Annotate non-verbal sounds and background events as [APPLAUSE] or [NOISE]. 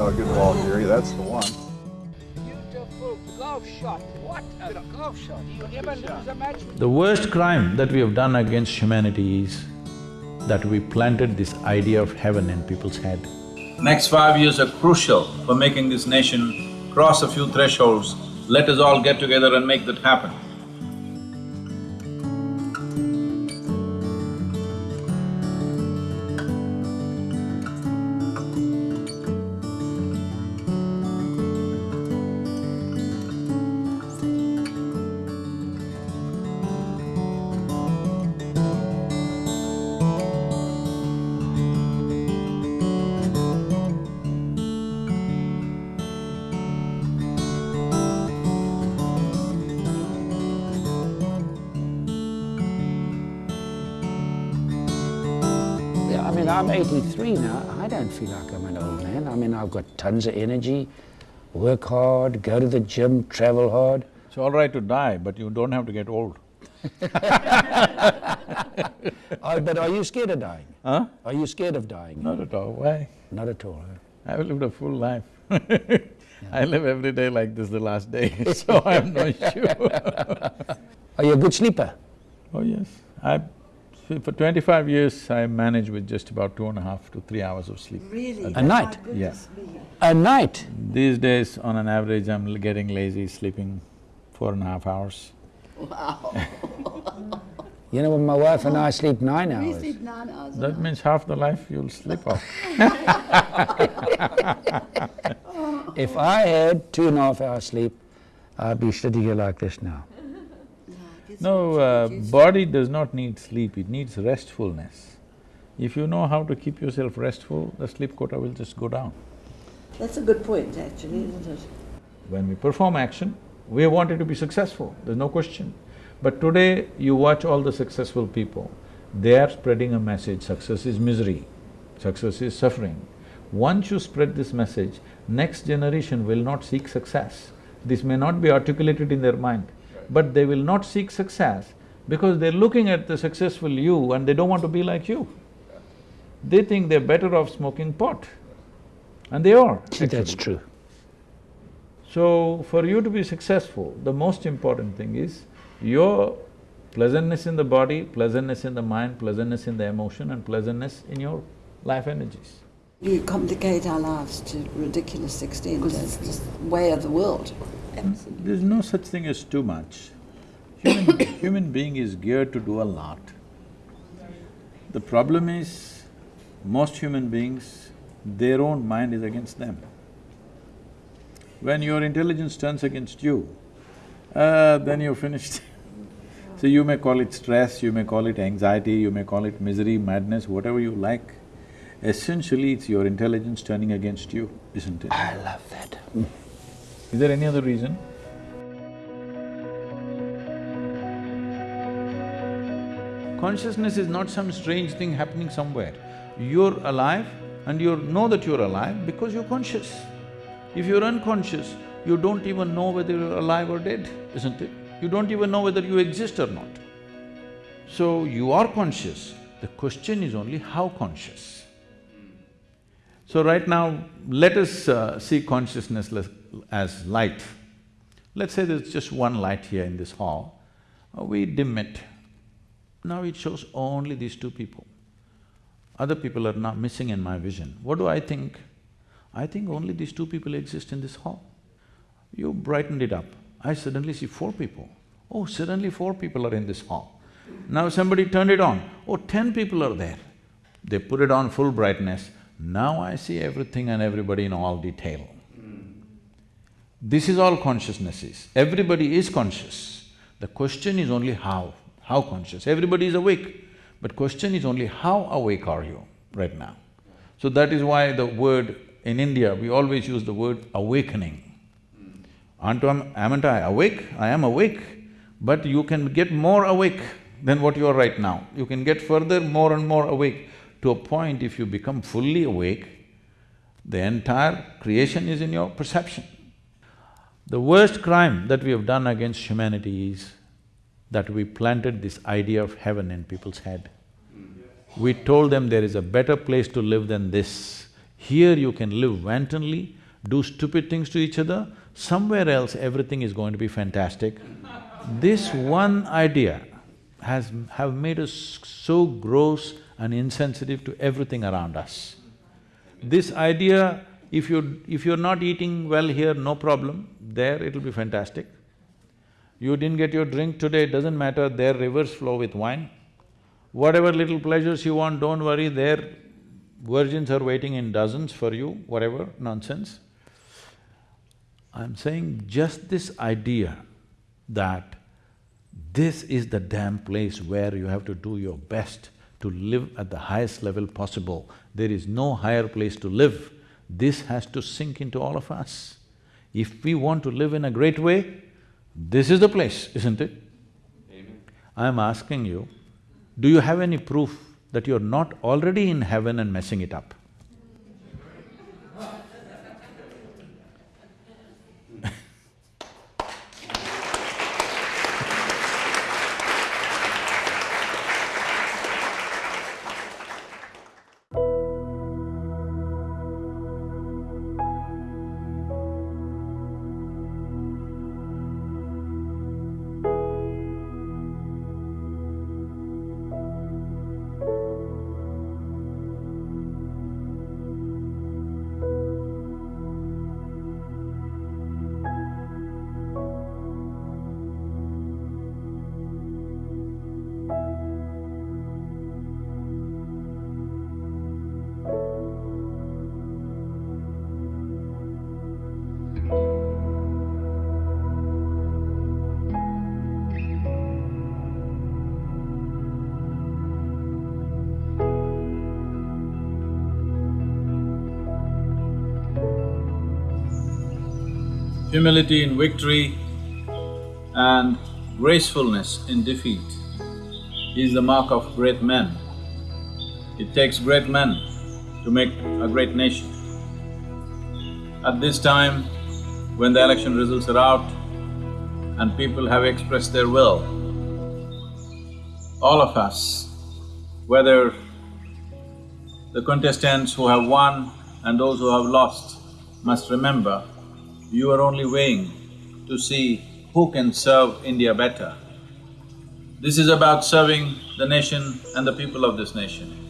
Oh, good ball, Gary. That's the one. Beautiful golf shot. What a golf shot. You never lose a match. The worst crime that we have done against humanity is that we planted this idea of heaven in people's head. Next five years are crucial for making this nation cross a few thresholds. Let us all get together and make that happen. I'm eighty-three now. I don't feel like I'm an old man. I mean, I've got tons of energy, work hard, go to the gym, travel hard. It's all right to die, but you don't have to get old. [LAUGHS] Oh, but are you scared of dying? Huh? Are you scared of dying? Not at all. Why? Not at all, huh? I've lived a full life. [LAUGHS] I live every day like this the last day, [LAUGHS] so I have no issue. Are you a good sleeper? oh yes, I… for twenty-five years I managed with just about two and a half to three hours of sleep. Really? A night? Yes. A night? These days, on an average, I'm l- getting lazy, sleeping four and a half hours. Wow You know, when my wife and I oh. sleep nine We hours. sleep nine hours That night. means half the life you'll sleep off. [LAUGHS] If I had two and a half hours sleep, I'd be sitting here like this now. No, uh, body does not need sleep, it needs restfulness. If you know how to keep yourself restful, the sleep quota will just go down. That's a good point, actually, isn't it? When we perform action, we want it to be successful, there's no question. But today, you watch all the successful people, they are spreading a message, success is misery, success is suffering. Once you spread this message, next generation will not seek success. This may not be articulated in their mind, but they will not seek success because they're looking at the successful you and they don't want to be like you. They think they're better off smoking pot, and they are. That's true. So, for you to be successful, the most important thing is your pleasantness in the body, pleasantness in the mind, pleasantness in the emotion and pleasantness in your life energies. You complicate our lives to ridiculous extent, because it's just way of the world. There's no such thing as too much. Human, [COUGHS] human being is geared to do a lot. The problem is, most human beings, their own mind is against them. When your intelligence turns against you, uh, then you're finished. [LAUGHS] so you may call it stress, you may call it anxiety, you may call it misery, madness, whatever you like. Essentially, it's your intelligence turning against you, isn't it? I love that. Is there any other reason? Consciousness is not some strange thing happening somewhere. You're alive and you know that you're alive because you're conscious. If you're unconscious, you don't even know whether you're alive or dead, isn't it? You don't even know whether you exist or not. So, you are conscious, the question is only how conscious. So right now, let us uh, see consciousness as light. Let's say there's just one light here in this hall, Uh, we dim it. Now it shows only these two people. Other people are not missing in my vision. What do I think? I think only these two people exist in this hall. You brightened it up. I suddenly see four people. Oh, suddenly four people are in this hall. Now somebody turned it on. Oh, ten people are there. They put it on full brightness. Now I see everything and everybody in all detail. This is all consciousness is. Everybody is conscious. The question is only how, how conscious. Everybody is awake, but question is only how awake are you right now. So that is why the word, in India, we always use the word awakening. Aren't I, aren't I awake? I am awake, but you can get more awake than what you are right now. You can get further more and more awake. To a point, if you become fully awake, the entire creation is in your perception. The worst crime that we have done against humanity is that we planted this idea of heaven in people's head. We told them there is a better place to live than this. Here you can live wantonly, do stupid things to each other, somewhere else everything is going to be fantastic. This one idea has… have made us so gross and insensitive to everything around us. This idea, if you… if you're not eating well here, no problem, there it'll be fantastic. You didn't get your drink today, doesn't matter, there rivers flow with wine. Whatever little pleasures you want, don't worry, there virgins are waiting in dozens for you, whatever nonsense. I'm saying just this idea that this is the damn place where you have to do your best to live at the highest level possible. There is no higher place to live. This has to sink into all of us. If we want to live in a great way, this is the place, isn't it? Amen. I'm asking you, do you have any proof that you're not already in heaven and messing it up? Humility in victory and gracefulness in defeat is the mark of great men. It takes great men to make a great nation. At this time, when the election results are out and people have expressed their will, all of us, whether the contestants who have won and those who have lost, must remember you are only weighing to see who can serve India better. This is about serving the nation and the people of this nation.